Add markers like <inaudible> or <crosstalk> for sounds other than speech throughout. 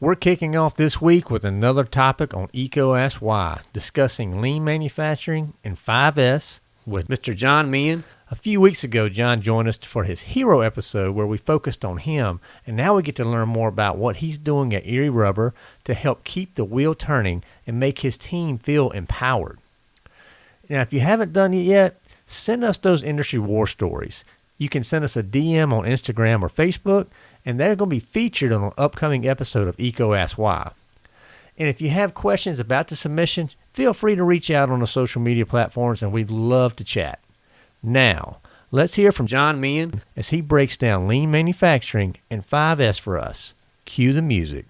We're kicking off this week with another topic on Why, discussing lean manufacturing and 5S with Mr. John Meehan. A few weeks ago, John joined us for his hero episode where we focused on him, and now we get to learn more about what he's doing at Erie Rubber to help keep the wheel turning and make his team feel empowered. Now, if you haven't done it yet, send us those industry war stories. You can send us a DM on Instagram or Facebook, and they're going to be featured on an upcoming episode of EECO Ask Why. And if you have questions about the submission, feel free to reach out on the social media platforms, and we'd love to chat. Now, let's hear from John Meehan as he breaks down lean manufacturing and 5S for us. Cue the music.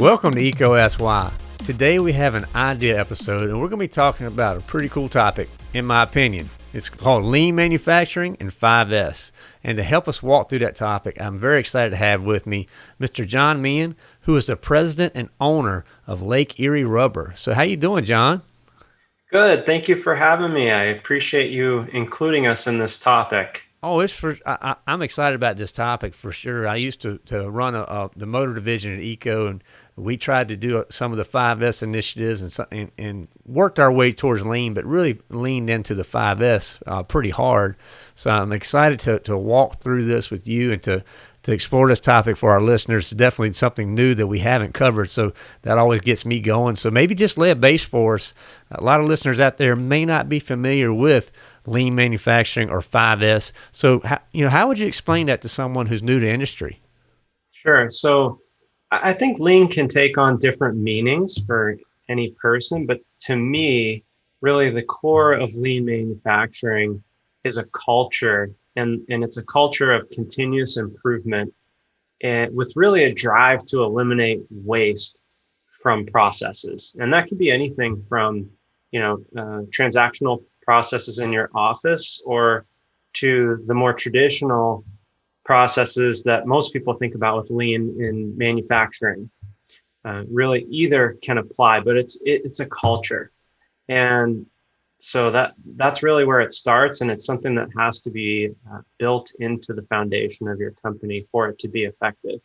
Welcome to Ask Why. Today we have an idea episode and we're going to be talking about a pretty cool topic, in my opinion. It's called Lean Manufacturing and 5S. And to help us walk through that topic, I'm very excited to have with me Mr. John Meehan, who is the president and owner of Lake Erie Rubber. So how you doing, John? Good. Thank you for having me. I appreciate you including us in this topic. Oh, it's for I, am excited about this topic for sure. I used to, to run a, a, the motor division at EECO, and we tried to do some of the 5S initiatives and, and, and worked our way towards lean, but really leaned into the 5S uh, pretty hard. So I'm excited to, to walk through this with you and to to explore this topic for our listeners. It's definitely something new that we haven't covered, so that always gets me going. So maybe just lay a base for us. A lot of listeners out there may not be familiar with lean manufacturing or 5S. So, you know, how would you explain that to someone who's new to industry? Sure. So I think lean can take on different meanings for any person, but to me, really the core of lean manufacturing is a culture, and, and it's a culture of continuous improvement and with really a drive to eliminate waste from processes. And that could be anything from, you know, uh, transactional processes in your office or to the more traditional processes that most people think about with lean in manufacturing. Uh, really, either can apply, but it's it, it's a culture, and so that that's really where it starts, and it's something that has to be uh, built into the foundation of your company for it to be effective.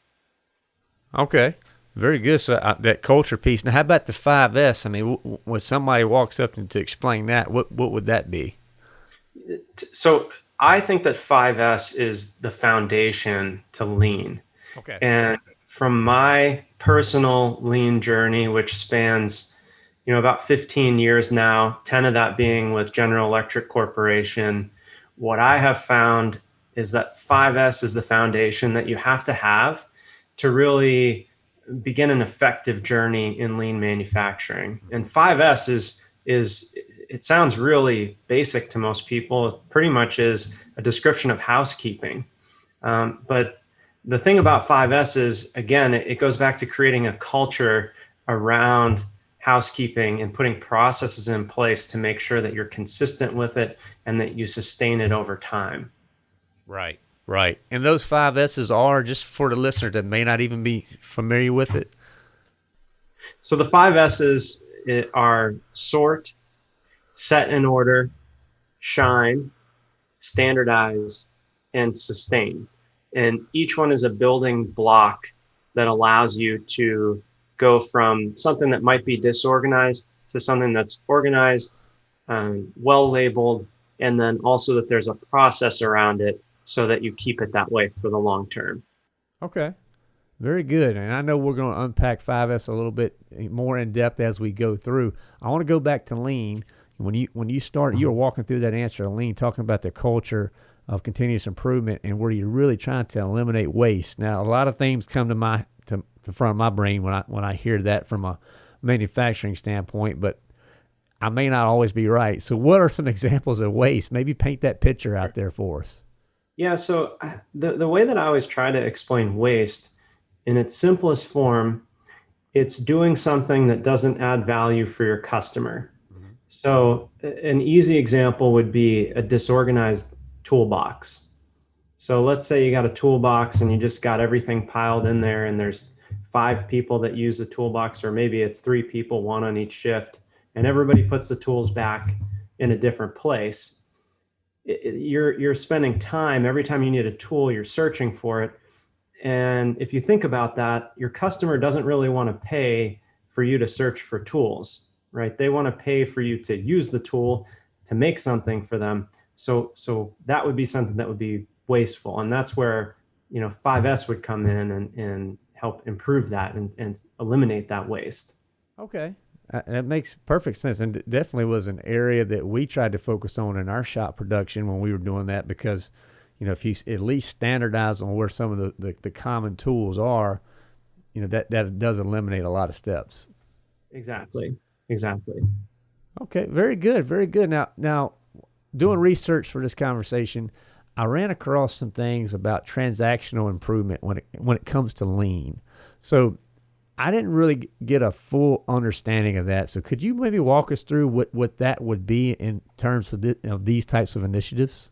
Okay. Very good. So uh, that culture piece. Now, how about the five S? I mean, w- when somebody walks up to explain that, what what would that be? So I think that 5S is the foundation to lean. Okay. And from my personal lean journey, which spans, you know, about 15 years now, 10 of that being with General Electric Corporation, what I have found is that 5S is the foundation that you have to have to really begin an effective journey in lean manufacturing. And 5S is is it sounds really basic to most people. It pretty much is a description of housekeeping. Um, but the thing about 5S is, again, it, it goes back to creating a culture around housekeeping and putting processes in place to make sure that you're consistent with it and that you sustain it over time. Right, right. And those five S's are just for the listener that may not even be familiar with it. So the five S's are sort, set in order, shine, standardize, and sustain. And each one is a building block that allows you to go from something that might be disorganized to something that's organized, um, well labeled, and then also that there's a process around it so that you keep it that way for the long term. Okay. Very good. And I know we're going to unpack 5S a little bit more in depth as we go through. I want to go back to lean when you when you start you were walking through that answer lean talking about the culture of continuous improvement and where you're really trying to eliminate waste. Now a lot of things come to my to the front of my brain when i when i hear that from a manufacturing standpoint but i may not always be right. So what are some <laughs> examples of waste? Maybe paint that picture out there for us. Yeah so uh, the, the way that i always try to explain waste in its simplest form it's doing something that doesn't add value for your customer so an easy example would be a disorganized toolbox. So let's say you got a toolbox and you just got everything piled in there and there's five people that use the toolbox or maybe it's three people, one on each shift, and everybody puts the tools back in a different place. it, you're you're spending time every time you need a tool, you're searching for it. And if you think about that, your customer doesn't really want to pay for you to search for tools, right? They want to pay for you to use the tool to make something for them. So so that would be something that would be wasteful, and that's where you know 5S would come in and and help improve that and, and eliminate that waste. Okay. Uh, that makes perfect sense, and definitely was an area that we tried to focus on in our shop production when we were doing that. Because, you know, if you at least standardize on where some of the, the, the common tools are, you know, that that does eliminate a lot of steps. Exactly. Exactly. Okay. Very good. Very good. Now, now, doing research for this conversation, I ran across some things about transactional improvement when it when it comes to lean. So I didn't really get a full understanding of that. So could you maybe walk us through what, what that would be in terms of, the, of these types of initiatives?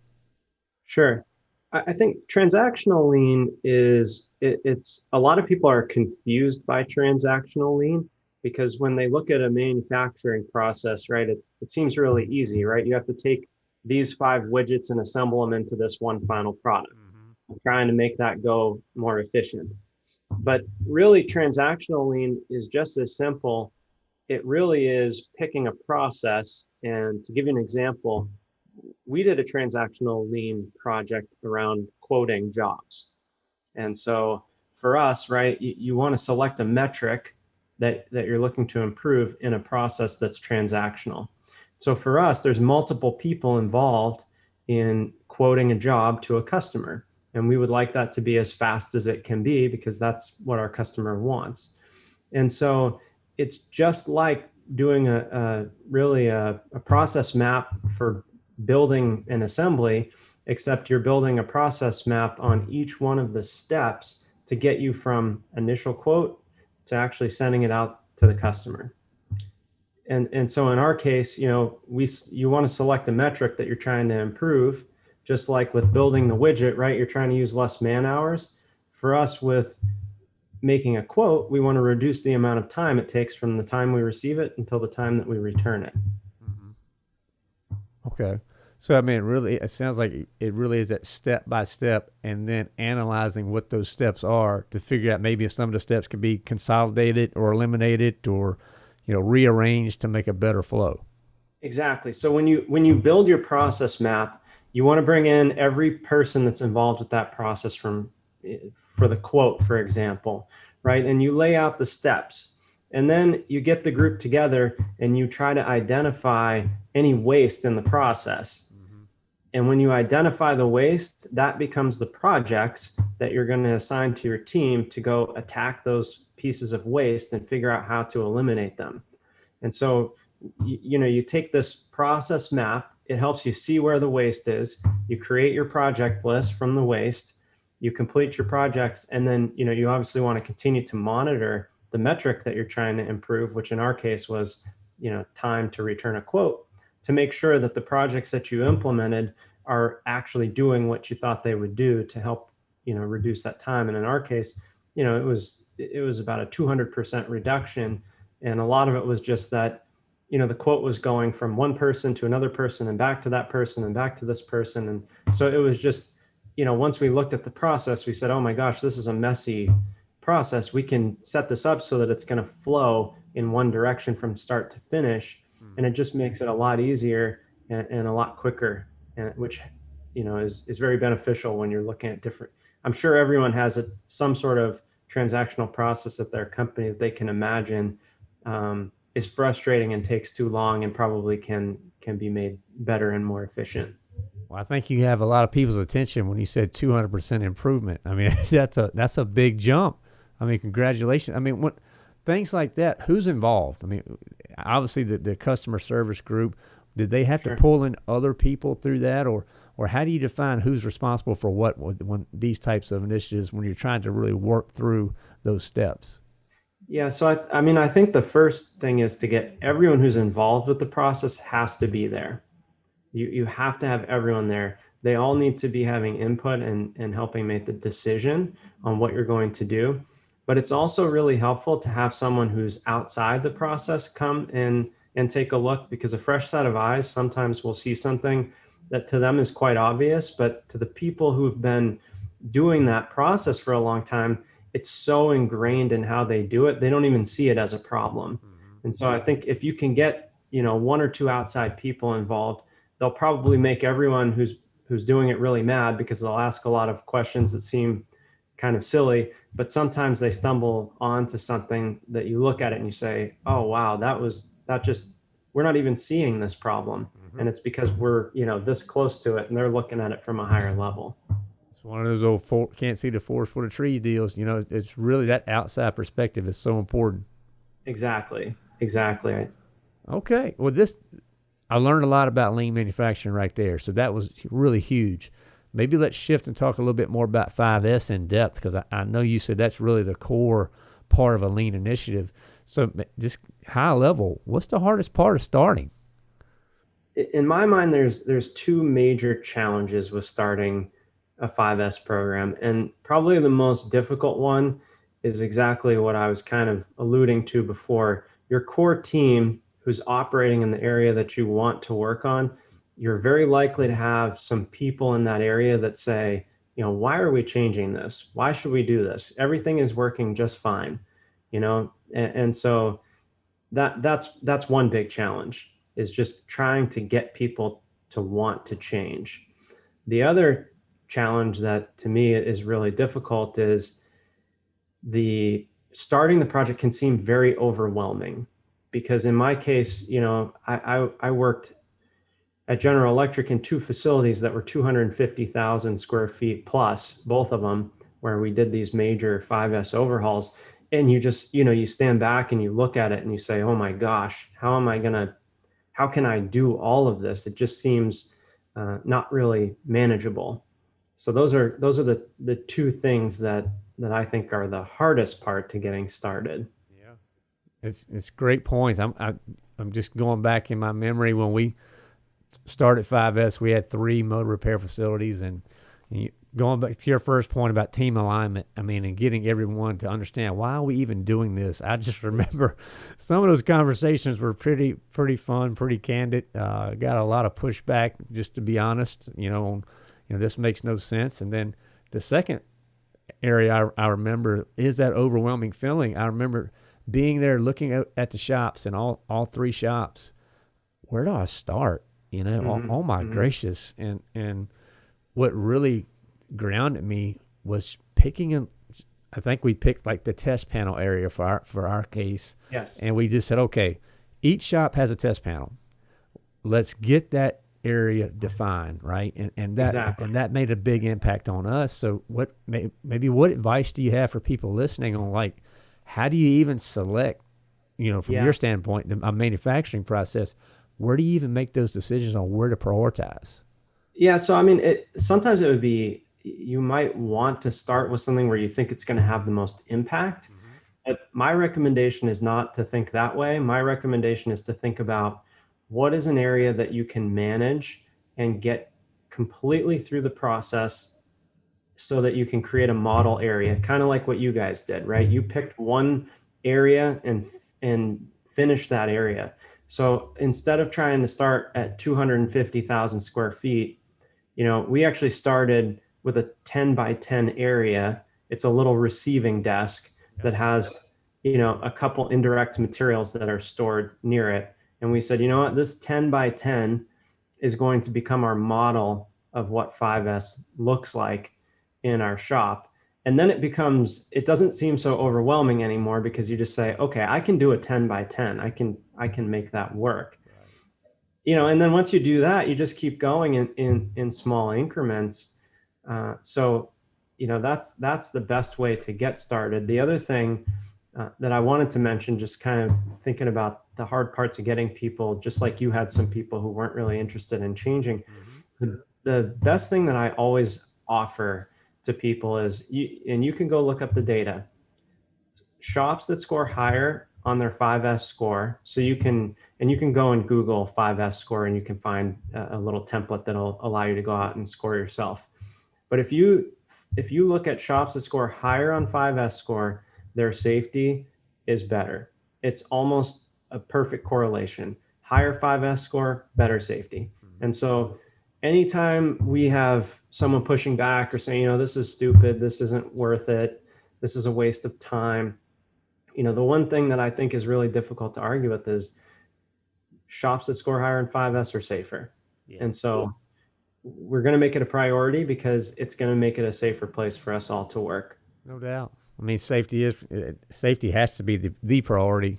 Sure. I think transactional lean is it, it's a lot of people are confused by transactional lean because when they look at a manufacturing process, right, it, it seems really easy, right? You have to take these five widgets and assemble them into this one final product. Mm-hmm. Trying to make that go more efficient. But really, transactional lean is just as simple. It really is picking a process. And to give you an example, we did a transactional lean project around quoting jobs. And so for us, right, you, you want to select a metric that, that you're looking to improve in a process that's transactional. So for us, there's multiple people involved in quoting a job to a customer. And we would like that to be as fast as it can be because that's what our customer wants. And so it's just like doing a, a really a, a process map for building an assembly, except you're building a process map on each one of the steps to get you from initial quote to actually sending it out to the customer. And, and so in our case, you know, we you want to select a metric that you're trying to improve just like with building the widget, right? You're trying to use less man hours. For us, with making a quote, we want to reduce the amount of time it takes from the time we receive it until the time that we return it. Mm-hmm. Okay. So I mean, really, it sounds like it really is that step by step, and then analyzing what those steps are to figure out maybe if some of the steps can be consolidated or eliminated, or you know, rearranged to make a better flow. Exactly. So when you when you build your process map, you want to bring in every person that's involved with that process from eh, for the quote for example right and you lay out the steps and then you get the group together and you try to identify any waste in the process. And when you identify the waste that becomes the projects that you're going to assign to your team to go attack those pieces of waste and figure out how to eliminate them and so you, know you take this process map it helps you see where the waste is. You create your project list from the waste. You complete your projects, and then you know you obviously want to continue to monitor the metric that you're trying to improve, which in our case was you know time to return a quote, to make sure that the projects that you implemented are actually doing what you thought they would do to help you know reduce that time. And in our case, you know it was it was about a 200% reduction, and a lot of it was just that you know the quote was going from one person to another person and back to that person and back to this person and so it was just you know once we looked at the process we said oh my gosh this is a messy process we can set this up so that it's going to flow in one direction from start to finish. And it just makes it a lot easier and, and a lot quicker and which you know is is very beneficial when you're looking at different i'm sure everyone has a, some sort of transactional process at their company that they can imagine um, is frustrating and takes too long and probably can can be made better and more efficient. Well, I think you have a lot of people's attention when you said 200% improvement. I mean, <laughs> that's a that's a big jump. I mean, congratulations. I mean, what things like that, who's involved? I mean, obviously the, the customer service group, did they have sure. to pull in other people through that or or how do you define who's responsible for what when these types of initiatives when you're trying to really work through those steps? Yeah, so I, I mean, I think the first thing is to get everyone who's involved with the process has to be there. You, you have to have everyone there. They all need to be having input and, and helping make the decision on what you're going to do. But it's also really helpful to have someone who's outside the process come in and take a look because a fresh set of eyes sometimes will see something that to them is quite obvious, but to the people who've been doing that process for a long time, it's so ingrained in how they do it, they don't even see it as a problem. Mm-hmm. And so I think if you can get, you know, one or two outside people involved, they'll probably make everyone who's who's doing it really mad because they'll ask a lot of questions that seem kind of silly, but sometimes they stumble onto something that you look at it and you say, "Oh wow, that was that just we're not even seeing this problem." Mm-hmm. And it's because we're, you know, this close to it and they're looking at it from a higher level. It's one of those old for, can't see the forest for the tree deals. You know, it's really that outside perspective is so important. Exactly. Exactly. Okay. Well, this I learned a lot about lean manufacturing right there. So that was really huge. Maybe let's shift and talk a little bit more about 5S in depth because I, I know you said that's really the core part of a lean initiative. So just high level, what's the hardest part of starting? In my mind, there's there's two major challenges with starting a 5S program. And probably the most difficult one is exactly what I was kind of alluding to before. Your core team who's operating in the area that you want to work on, you're very likely to have some people in that area that say, you know, why are we changing this? Why should we do this? Everything is working just fine, you know? And, and so that that's that's one big challenge is just trying to get people to want to change. The other challenge that to me is really difficult is the starting the project can seem very overwhelming because in my case, you know, I, I, I worked at General Electric in two facilities that were 250,000 square feet plus, both of them, where we did these major 5S overhauls. And you just, you know, you stand back and you look at it and you say, oh my gosh, how am I going to, how can I do all of this? It just seems uh, not really manageable. So those are those are the the two things that that I think are the hardest part to getting started. Yeah, it's it's great points. I'm I, am i am just going back in my memory when we started 5S, we had three motor repair facilities, and, and you, going back to your first point about team alignment, I mean, and getting everyone to understand why are we even doing this. I just <laughs> remember some of those conversations were pretty pretty fun, pretty candid. Uh, got a lot of pushback, just to be honest. You know. You know, this makes no sense. And then the second area I, I remember is that overwhelming feeling. I remember being there looking at, at the shops and all, all three shops. Where do I start? You know, mm-hmm. oh, oh, my mm-hmm. gracious. And, and what really grounded me was picking a, I think we picked like the test panel area for our, for our case. Yes. And we just said, okay, each shop has a test panel. Let's get that area defined, right? And and that exactly. and that made a big impact on us. So what may, maybe what advice do you have for people listening on like how do you even select, you know, from yeah. your standpoint, the, a manufacturing process? Where do you even make those decisions on where to prioritize? Yeah, so I mean, it sometimes it would be you might want to start with something where you think it's going to have the most impact. Mm-hmm. But my recommendation is not to think that way. My recommendation is to think about what is an area that you can manage and get completely through the process so that you can create a model area kind of like what you guys did right you picked one area and and finish that area so instead of trying to start at 250,000 square feet you know we actually started with a 10 by 10 area. It's a little receiving desk that has you know a couple indirect materials that are stored near it. And we said, you know what, this 10 by 10 is going to become our model of what 5S looks like in our shop. And then it becomes, it doesn't seem so overwhelming anymore because you just say, okay, I can do a 10 by 10. I can, I can make that work. You know, and then once you do that, you just keep going in, in, in small increments. Uh, so, you know, that's, that's the best way to get started. The other thing uh, that I wanted to mention, just kind of thinking about the hard parts of getting people, just like you had some people who weren't really interested in changing. Mm-hmm. The, the best thing that I always offer to people is, you, and you can go look up the data. Shops that score higher on their 5S score, so you can, and you can go and Google 5S score, and you can find a, a little template that'll allow you to go out and score yourself. But if you if you look at shops that score higher on 5S score, their safety is better. It's almost a perfect correlation. Higher 5S score, better safety. Mm-hmm. And so anytime we have someone pushing back or saying, you know, this is stupid, this isn't worth it, this is a waste of time, you know, the one thing that I think is really difficult to argue with is shops that score higher in 5S are safer. Yeah. And so we're going to make it a priority because it's going to make it a safer place for us all to work. No doubt. I mean, safety is safety has to be the, the priority,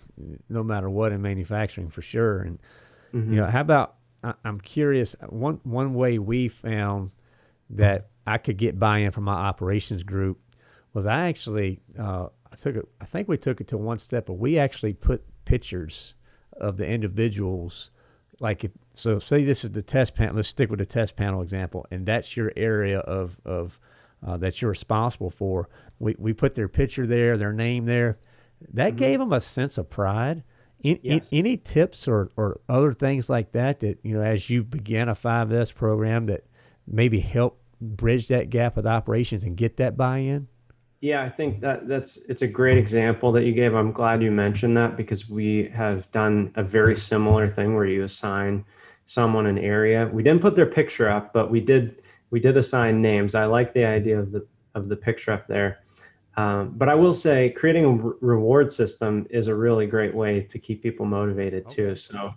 no matter what in manufacturing for sure. And mm-hmm. you know, how about I, am curious. One one way we found that I could get buy-in from my operations group was I actually uh, I took it. I think we took it to one step, but we actually put pictures of the individuals. Like if so, say this is the test panel. Let's stick with the test panel example, and that's your area of of uh, that you're responsible for. We we put their picture there, their name there. That mm-hmm. gave them a sense of pride. In, yes. in, any tips or, or other things like that that you know as you began a 5S program that maybe help bridge that gap with operations and get that buy-in? Yeah, I think that that's it's a great example that you gave. I'm glad you mentioned that because we have done a very similar thing where you assign someone an area. We didn't put their picture up, but we did we did assign names. I like the idea of the of the picture up there. Um, but I will say, creating a re- reward system is a really great way to keep people motivated okay. too. So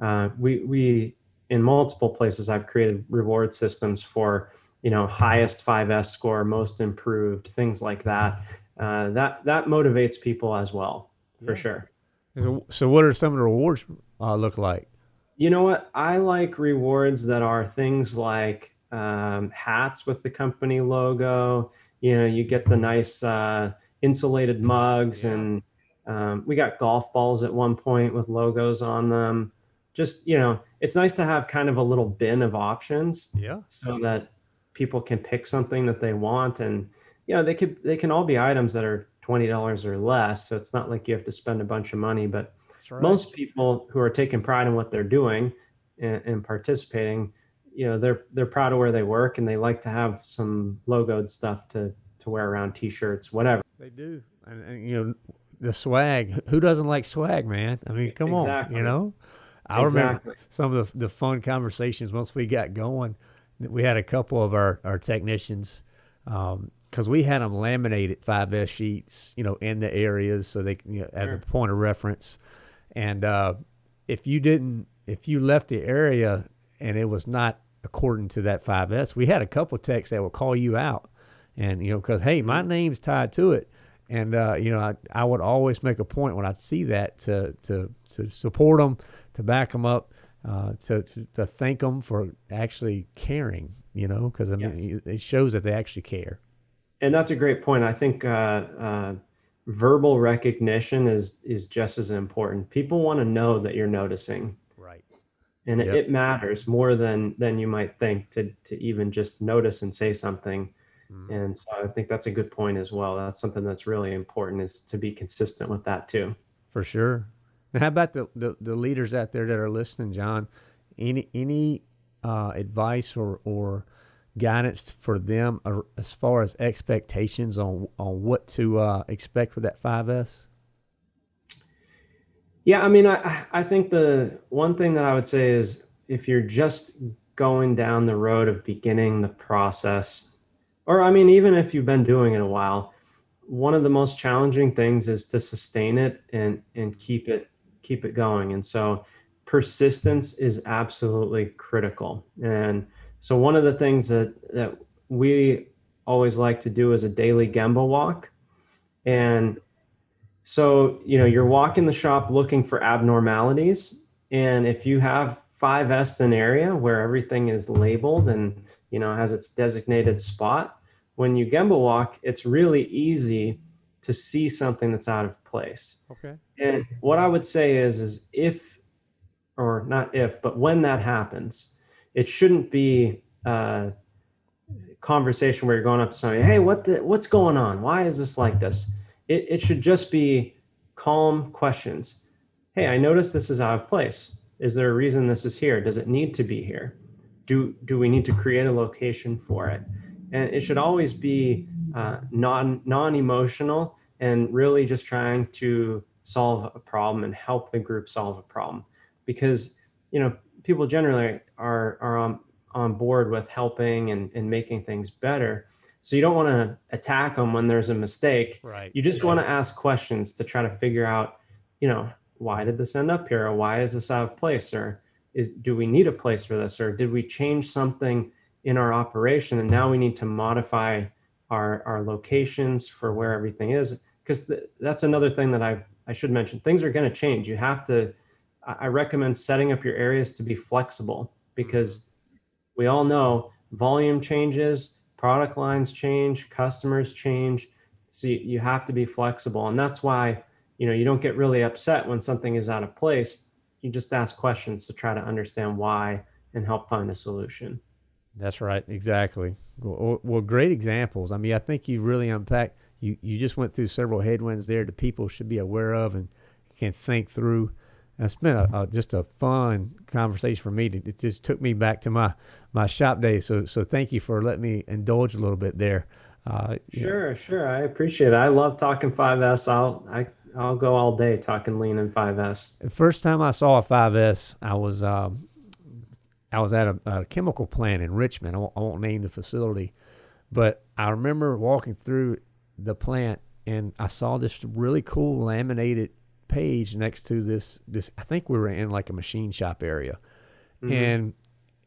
uh, we we in multiple places I've created reward systems for you know highest 5s score most improved things like that. Uh, that that motivates people as well for yeah. sure. So, so what are some of the rewards uh, look like? You know what? I like rewards that are things like um, hats with the company logo. You know you get the nice uh, insulated mugs yeah. and um, we got golf balls at one point with logos on them just you know it's nice to have kind of a little bin of options yeah. so that people can pick something that they want. And you know they could they can all be items that are $20 or less. So it's not like you have to spend a bunch of money but right. most people who are taking pride in what they're doing and, and, participating you know they're they're proud of where they work and they like to have some logoed stuff to to wear around t-shirts whatever. They do. And, and you know the swag. Who doesn't like swag man? I mean come exactly. on you know i exactly. remember some of the, the fun conversations once we got going we had a couple of our, our technicians because um, we had them laminated 5S sheets, you know, in the areas so they, you know, as sure. a point of reference. And uh, if you didn't, if you left the area and it was not according to that 5S, we had a couple of techs that would call you out, and you know, because hey, my mm-hmm. name's tied to it. And uh, you know, I, I would always make a point when I see that to to to support them, to back them up, uh, to, to, to thank them for actually caring, you know, because I mean, yes. it shows that they actually care. And that's a great point. I think uh, uh, verbal recognition is is just as important. People want to know that you're noticing, right? And yep. it, it, matters more than than you might think to to even just notice and say something. Mm. And so I think that's a good point as well. That's something that's really important is to be consistent with that too. For sure. Now, how about the, the, the leaders out there that are listening, John? Any any uh, advice or or guidance for them as far as expectations on on what to uh, expect for that 5S? Yeah, I mean, I I think the one thing that I would say is if you're just going down the road of beginning the process, or I mean, even if you've been doing it a while, one of the most challenging things is to sustain it and and keep it keep it going. And so persistence is absolutely critical. And so one of the things that, that we always like to do is a daily Gemba walk. And so, you know, you're walking the shop looking for abnormalities. And if you have 5S an area where everything is labeled and, you know, has its designated spot, when you Gemba walk, it's really easy to see something that's out of place. Okay. And what I would say is, is if, or not if, but when that happens, it shouldn't be a conversation where you're going up to somebody, hey, what the, what's going on? Why is this like this? It, it should just be calm questions. Hey, I noticed this is out of place. Is there a reason this is here? Does it need to be here? Do, do we need to create a location for it? And it should always be uh, non non-emotional and really just trying to solve a problem and help the group solve a problem because you know people generally are are on on board with helping and, and making things better. So you don't want to attack them when there's a mistake. Right. You just yeah. want to ask questions to try to figure out, you know, why did this end up here? Or why is this out of place? Or is do we need a place for this? Or did we change something in our operation and now we need to modify our, our locations for where everything is? Because th- that's another thing that I, I should mention. Things are going to change. You have to, I recommend setting up your areas to be flexible because we all know volume changes, product lines change, customers change. So you, you have to be flexible. And that's why, you know, you don't get really upset when something is out of place. You just ask questions to try to understand why and help find a solution. That's right. Exactly. Well, well, great examples. I mean, I think you really unpacked, you, you just went through several headwinds there that people should be aware of and can think through it's been a, a, just a fun conversation for me. It just took me back to my, my shop days. So so thank you for letting me indulge a little bit there. Uh, sure, know. sure. I appreciate it. I love talking 5S. I'll I I'll go all day talking lean and 5S. The first time I saw a 5S, I was um, I was at a, a, chemical plant in Richmond. I won't, I won't name the facility, but I remember walking through the plant and I saw this really cool laminated page next to this this I think we were in like a machine shop area, mm-hmm. and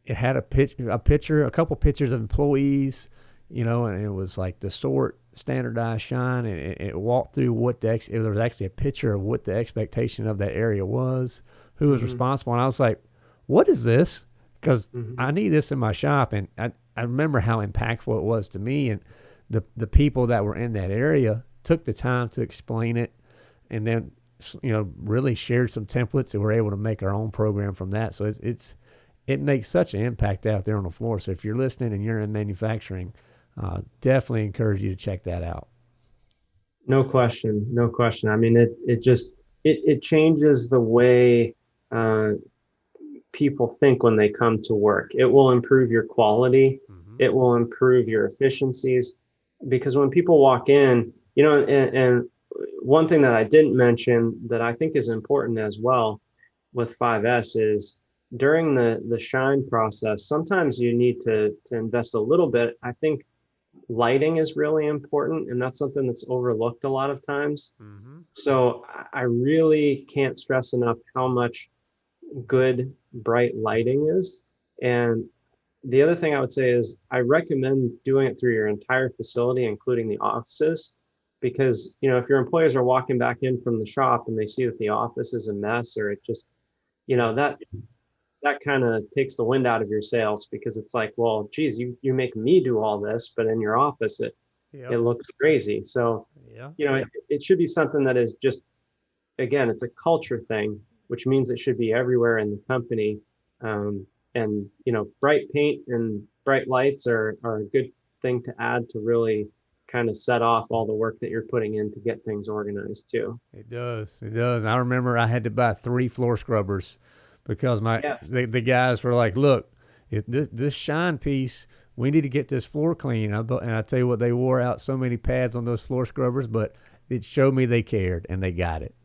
it had a pitch a picture a couple pictures of employees, you know, and it was like the sort standardized shine, and it, it walked through what the ex, there was actually a picture of what the expectation of that area was, who was mm-hmm. responsible, and I was like, what is this? Because mm-hmm. I need this in my shop, and I I remember how impactful it was to me, and the the people that were in that area took the time to explain it, and then you know, really shared some templates and we're able to make our own program from that. So it's, it's it makes such an impact out there on the floor. So if you're listening and you're in manufacturing, uh, definitely encourage you to check that out. No question, no question. I mean, it it just it it changes the way uh, people think when they come to work. It will improve your quality. Mm-hmm. It will improve your efficiencies because when people walk in, you know, and, and one thing that I didn't mention that I think is important as well with 5S is during the the shine process, sometimes you need to to invest a little bit. I think lighting is really important, and that's something that's overlooked a lot of times. Mm-hmm. So I really can't stress enough how much good bright lighting is. And the other thing I would say is I recommend doing it through your entire facility, including the offices because you know if your employees are walking back in from the shop and they see that the office is a mess or it just you know that that kind of takes the wind out of your sails because it's like well geez you you make me do all this but in your office it yep. it looks crazy so yeah you know it, it should be something that is just again it's a culture thing which means it should be everywhere in the company um, and you know bright paint and bright lights are are a good thing to add to really kind of set off all the work that you're putting in to get things organized too. It does. It does. I remember I had to buy three floor scrubbers because my yes. the, the guys were like, "Look, if this this shine piece, we need to get this floor clean." I, and I tell you what, they wore out so many pads on those floor scrubbers, but it showed me they cared and they got it.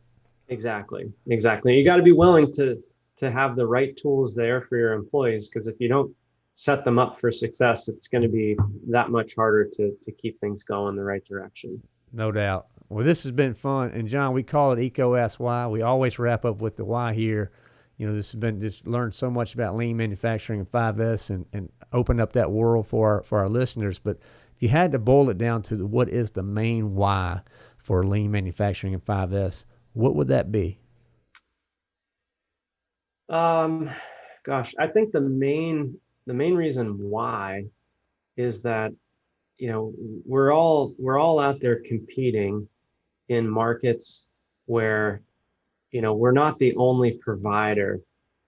Exactly. Exactly. You got to be willing to to have the right tools there for your employees because if you don't set them up for success, it's going to be that much harder to to keep things going the right direction. No doubt. Well, this has been fun, and John, we call it EECO Ask Why. We always wrap up with the why here. You know, this has been just learned so much about lean manufacturing and 5S, and and opened up that world for our, for our listeners. But if you had to boil it down to the, what is the main why for lean manufacturing and 5S, what would that be? Um, gosh, I think the main the main reason why is that you know we're all we're all out there competing in markets where you know we're not the only provider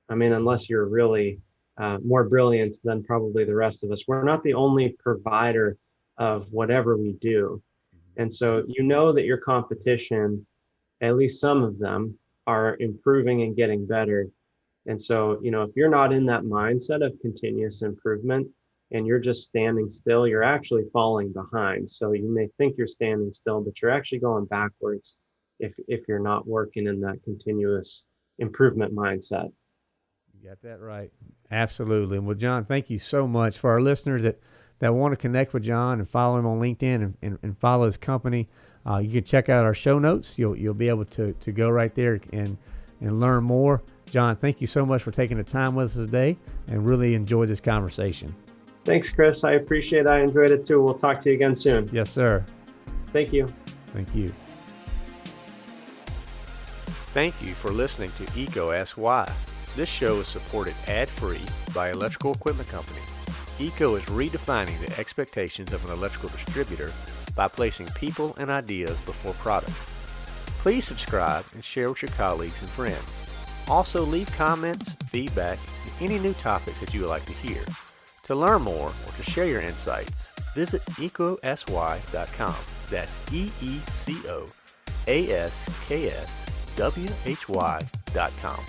i mean unless you're really uh, more brilliant than probably the rest of us we're not the only provider of whatever we do and so you know that your competition at least some of them are improving and getting better and so, you know, if you're not in that mindset of continuous improvement and you're just standing still, you're actually falling behind. So you may think you're standing still, but you're actually going backwards if if you're not working in that continuous improvement mindset. You got that right. Absolutely. Well, John, thank you so much. For our listeners that, that want to connect with John and follow him on LinkedIn and, and, and follow his company, uh, you can check out our show notes. You'll, you'll be able to, to go right there and, and learn more. John, thank you so much for taking the time with us today and really enjoyed this conversation. Thanks, Chris. I appreciate it. I enjoyed it too. We'll talk to you again soon. Yes, sir. Thank you. Thank you. Thank you for listening to EECO Ask Why. This show is supported ad-free by Electrical Equipment Company. EECO is redefining the expectations of an electrical distributor by placing people and ideas before products. Please subscribe and share with your colleagues and friends. Also leave comments, feedback, and any new topics that you would like to hear. To learn more or to share your insights, visit eecoaskwhy.com. That's E-E-C-O-A-S-K-S W-H-Y.com.